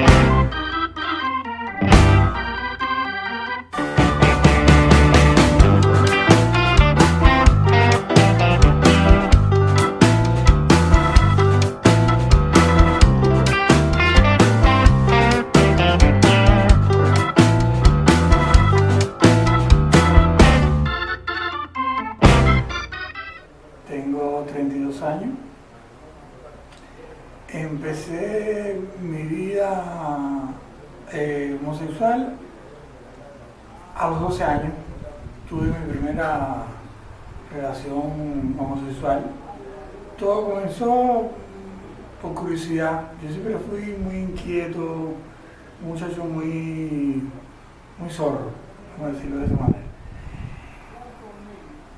Tengo a los 12 años. Tuve mi primera relación homosexual. Todo comenzó por curiosidad. Yo siempre fui muy inquieto, un muchacho muy, muy zorro, vamos a decirlo de esa manera.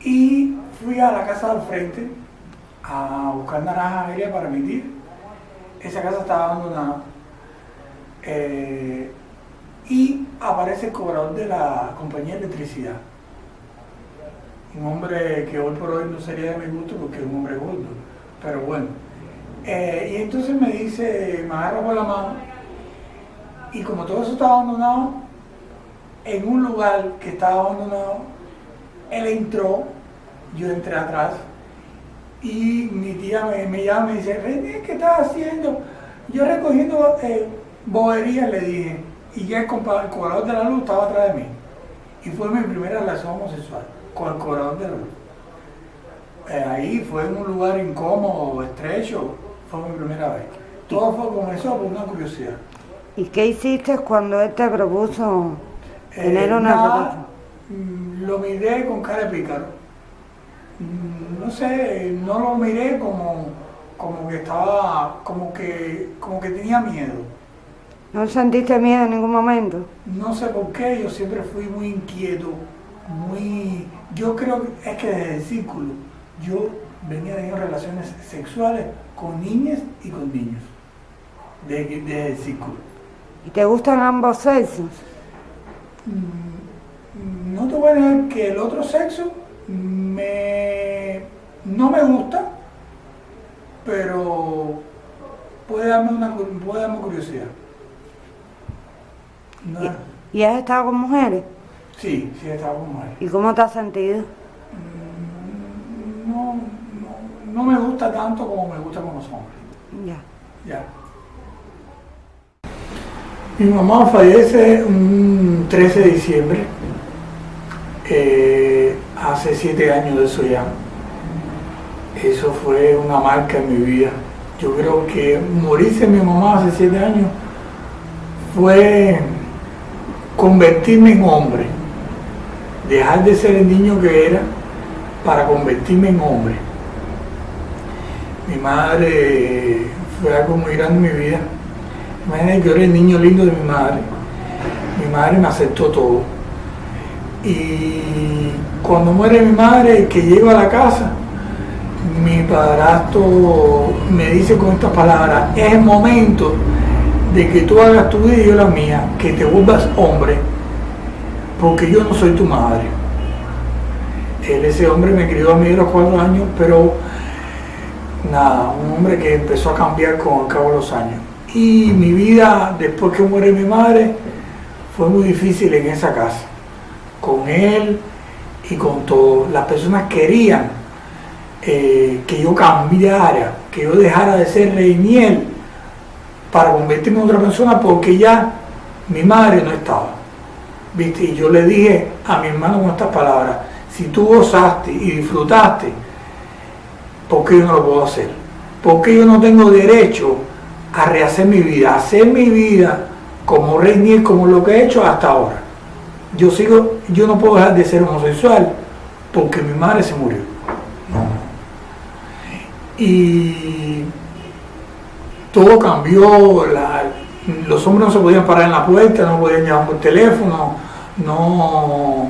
Y fui a la casa del frente a buscar naranjas agrias para emitir. Esa casa estaba abandonada. Eh, y aparece el cobrador de la compañía de electricidad. Un hombre que hoy por hoy no sería de mi gusto porque es un hombre gordo. Pero bueno. Eh, y entonces me dice, me agarra por la mano. Y como todo eso estaba abandonado, en un lugar que estaba abandonado, él entró, yo entré atrás y mi tía me, llama y me dice, René, ¿qué estás haciendo? Yo recogiendo eh, boberías, le dije, y ya el, cobrador de la luz estaba atrás de mí. Y fue mi primera relación homosexual con el cobrador de la luz. Eh, ahí fue en un lugar incómodo, estrecho, fue mi primera vez. Todo fue, comenzó por una curiosidad. ¿Y qué hiciste cuando él te propuso tener Eh, una nada, mm, Lo miré con cara de pícaro. Mm, No sé, no lo miré como, como que estaba, como que, como que tenía miedo. ¿No sentiste miedo en ningún momento? No sé por qué, yo siempre fui muy inquieto, muy... Yo creo que es que desde el círculo yo venía teniendo relaciones sexuales con niñas y con niños. Desde, desde el círculo. ¿Y te gustan ambos sexos? Mm, No te voy a negar que el otro sexo me, no me gusta, pero puede darme, una, puede darme curiosidad. No, ¿Y has estado con mujeres? sí, sí he estado con mujeres. ¿Y cómo te has sentido? Mm, No, no, no me gusta tanto como me gusta con los hombres. Ya. Ya. Mi mamá fallece un 13 de diciembre, eh, hace siete años de eso ya. Eso fue una marca en mi vida. Yo creo que morirse mi mamá hace siete años fue convertirme en hombre, dejar de ser el niño que era para convertirme en hombre. Mi madre fue algo muy grande en mi vida. Imagínate que yo era el niño lindo de mi madre. Mi madre me aceptó todo. Y cuando muere mi madre, que llego a la casa, mi padrastro me dice con estas palabras, es el momento de que tú hagas tu vida y yo la mía, que te vuelvas hombre, porque yo no soy tu madre. Él, ese hombre me crió a mí a los cuatro años, pero nada, un hombre que empezó a cambiar con el cabo de los años. Y mi vida, después que muere mi madre, fue muy difícil en esa casa, con él y con todos. Las personas querían eh, que yo cambiara, que yo dejara de ser Reiniel para convertirme en otra persona porque ya mi madre no estaba. ¿Viste? Y yo le dije a mi hermano con estas palabras, si tú gozaste y disfrutaste, ¿por qué yo no lo puedo hacer? ¿Por qué yo no tengo derecho a rehacer mi vida, a hacer mi vida como rey como lo que he hecho hasta ahora? Yo sigo, yo no puedo dejar de ser homosexual porque mi madre se murió. Y todo cambió, los hombres no se podían parar en la puerta, no podían llamar por teléfono, no,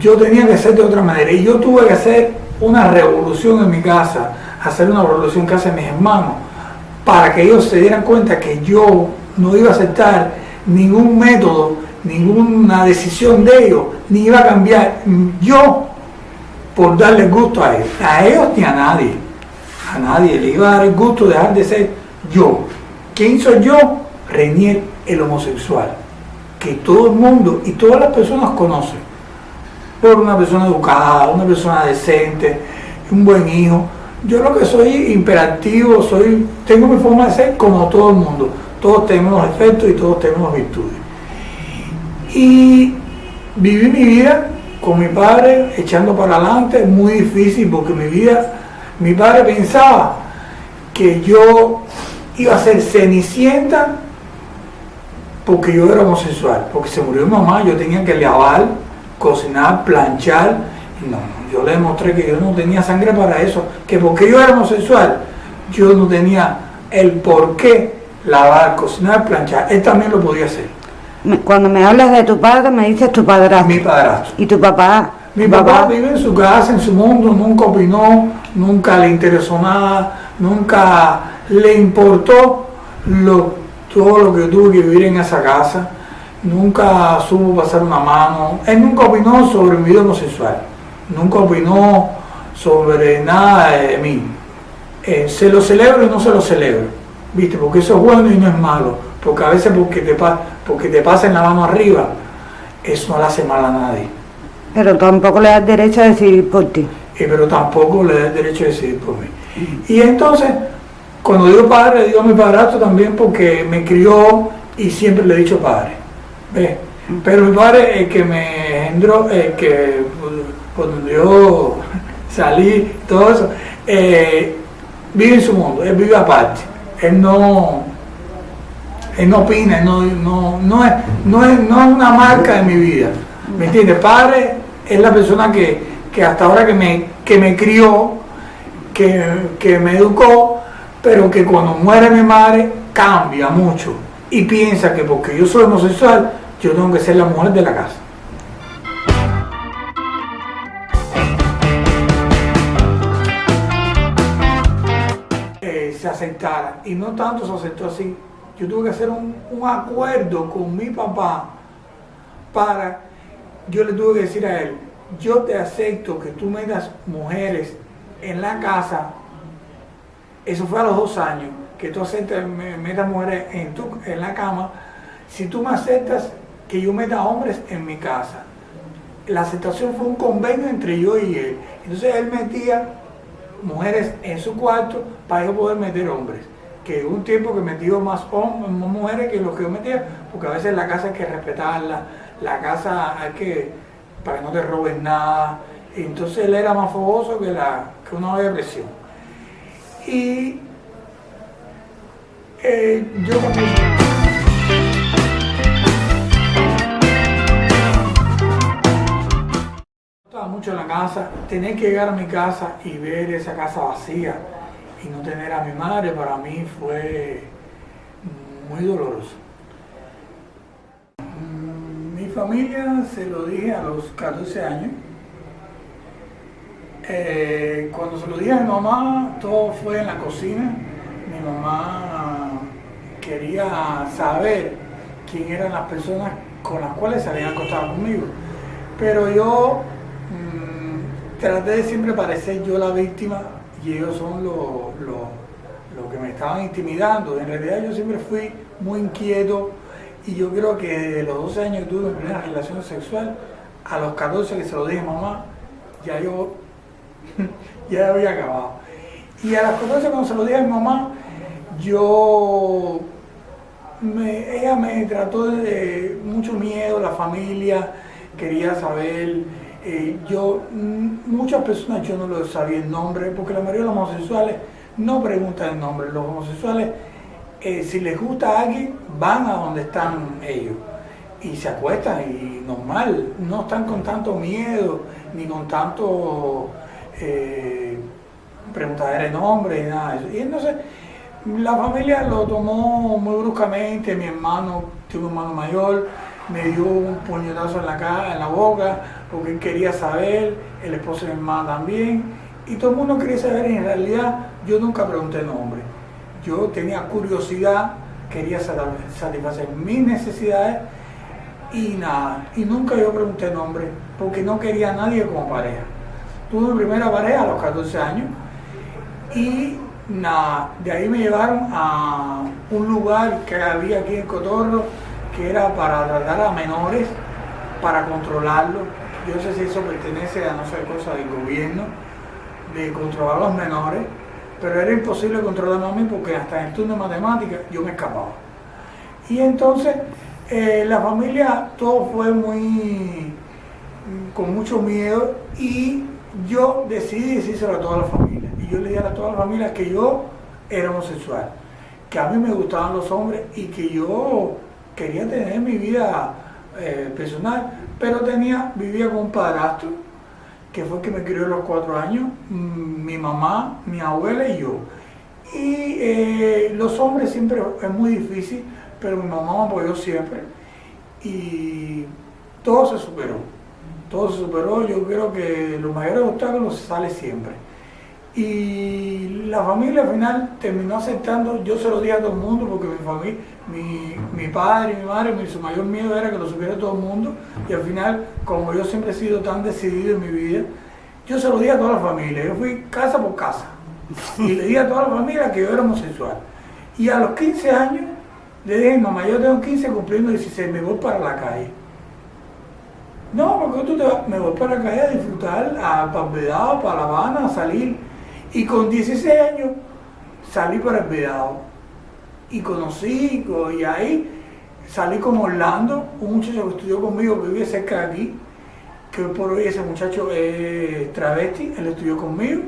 yo tenía que ser de otra manera. Y yo tuve que hacer una revolución en mi casa, hacer una revolución en casa de mis hermanos, para que ellos se dieran cuenta que yo no iba a aceptar ningún método, ninguna decisión de ellos, ni iba a cambiar yo por darle gusto a ellos, a ellos ni a nadie, a nadie le iba a dar el gusto de dejar de ser yo. ¿Quién soy yo? Renier el homosexual, que todo el mundo y todas las personas conocen, por una persona educada, una persona decente, un buen hijo. Yo lo que soy imperativo, soy, tengo mi forma de ser como todo el mundo. Todos tenemos efectos y todos tenemos virtudes. Y viví mi vida con mi padre echando para adelante, muy difícil porque mi vida, mi padre pensaba que yo iba a ser cenicienta porque yo era homosexual, porque se murió mi mamá, yo tenía que lavar, cocinar, planchar, no, yo le demostré que yo no tenía sangre para eso, que porque yo era homosexual, yo no tenía el por qué lavar, cocinar, planchar, él también lo podía hacer. Cuando me hablas de tu padre, me dices tu padrastro. Mi padrastro. ¿Y tu papá? Mi papá vive en su casa, en su mundo, nunca opinó, nunca le interesó nada, nunca le importó lo todo lo que tuve que vivir en esa casa, nunca supo pasar una mano, él nunca opinó sobre mi vida homosexual, nunca opinó sobre nada de mí. Eh, se lo celebro y no se lo celebro, ¿viste? Porque eso es bueno y no es malo, porque a veces porque te, porque te pasen la mano arriba, eso no le hace mal a nadie. Pero tampoco le das derecho a decidir por ti. Eh, pero tampoco le das derecho a decidir por mí. Y entonces, cuando digo padre, digo a mi padrastro también porque me crió y siempre le he dicho padre. Pero mi padre, el que me engendró, el que cuando yo salí, todo eso, eh, vive en su mundo, él vive aparte. Él no, él no opina, no, no, no, es, no, es, no es una marca de mi vida. ¿Me entiendes? Padre es la persona que, que hasta ahora que me, que me crió, que, que me educó, pero que cuando muere mi madre cambia mucho y piensa que porque yo soy homosexual, yo tengo que ser la mujer de la casa. Eh, se aceptara, y no tanto se aceptó así, yo tuve que hacer un, un acuerdo con mi papá para, yo le tuve que decir a él, yo te acepto que tú metas mujeres en la casa eso fue a los dos años, que tú aceptas, metas mujeres en, tu, en la cama, si tú me aceptas que yo meta hombres en mi casa. La aceptación fue un convenio entre yo y él. Entonces él metía mujeres en su cuarto para yo poder meter hombres. Que un tiempo que metió más, hombres, más mujeres que los que yo metía, porque a veces la casa hay que respetarla, la casa hay que, para que no te roben nada. Entonces él era más fogoso que, la, que una olla de presión. Y eh, yo estaba mucho en la casa, tener que llegar a mi casa y ver esa casa vacía y no tener a mi madre para mí fue muy doloroso. Mi familia se lo dije a los 14 años eh, cuando se lo dije a mi mamá, todo fue en la cocina. Mi mamá quería saber quién eran las personas con las cuales se habían acostado conmigo. Pero yo mm, traté de siempre parecer yo la víctima y ellos son los lo, que me estaban intimidando. En realidad yo siempre fui muy inquieto y yo creo que desde los 12 años que tuve mi primera relación sexual, a los 14 que se lo dije a mamá, ya yo ya había acabado. Y a las cosas cuando se lo dije a mi mamá, yo, ella me trató de mucho miedo, la familia quería saber, eh, yo, muchas personas yo no lo sabía el nombre, porque la mayoría de los homosexuales no preguntan el nombre, los homosexuales, eh, si les gusta a alguien, van a donde están ellos y se acuestan y normal, no están con tanto miedo ni con tanto eh, preguntar el nombre y nada de eso. Y entonces la familia lo tomó muy bruscamente, mi hermano, tuvo un hermano mayor, me dio un puñetazo en la cara, en la boca, porque él quería saber, el esposo de mi hermana también, y todo el mundo quería saber, en realidad yo nunca pregunté nombre. Yo tenía curiosidad, quería satisfacer mis necesidades y nada, y nunca yo pregunté nombre, porque no quería a nadie como pareja tuve mi primera pareja a los 14 años y Nada, de ahí me llevaron a un lugar que había aquí en Cotorro, que era para tratar a menores, para controlarlos. Yo no sé si eso pertenece a no sé cosa del gobierno, de controlar a los menores, pero era imposible controlar a mí porque hasta en el turno de matemáticas yo me escapaba. Y entonces eh, la familia todo fue muy con mucho miedo y yo decidí decírselo a toda la familia. Y yo le dije a toda la familia que yo era homosexual, que a mí me gustaban los hombres y que yo quería tener mi vida eh, personal, pero tenía, vivía con un padrastro, que fue el que me crió a los cuatro años, mm, mi mamá, mi abuela y yo. Y eh, los hombres siempre es muy difícil, pero mi mamá me apoyó siempre y todo se superó todo se superó, yo creo que los mayores obstáculos sale siempre. Y la familia al final terminó aceptando, yo se lo dije a todo el mundo porque mi familia, mi, padre y mi madre, mi, su mayor miedo era que lo supiera todo el mundo y al final, como yo siempre he sido tan decidido en mi vida, yo se lo dije a toda la familia, yo fui casa por casa y le dije a toda la familia que yo era homosexual. Y a los 15 años le dije, mamá, yo tengo 15 cumpliendo 16, me voy para la calle. No, porque tú te vas, me voy para acá a disfrutar, a Vedado, para La Habana, a salir. Y con 16 años salí para el Vedado. Y conocí, y ahí salí con Orlando, un muchacho que estudió conmigo, que vive cerca de aquí, que por hoy ese muchacho es travesti, él estudió conmigo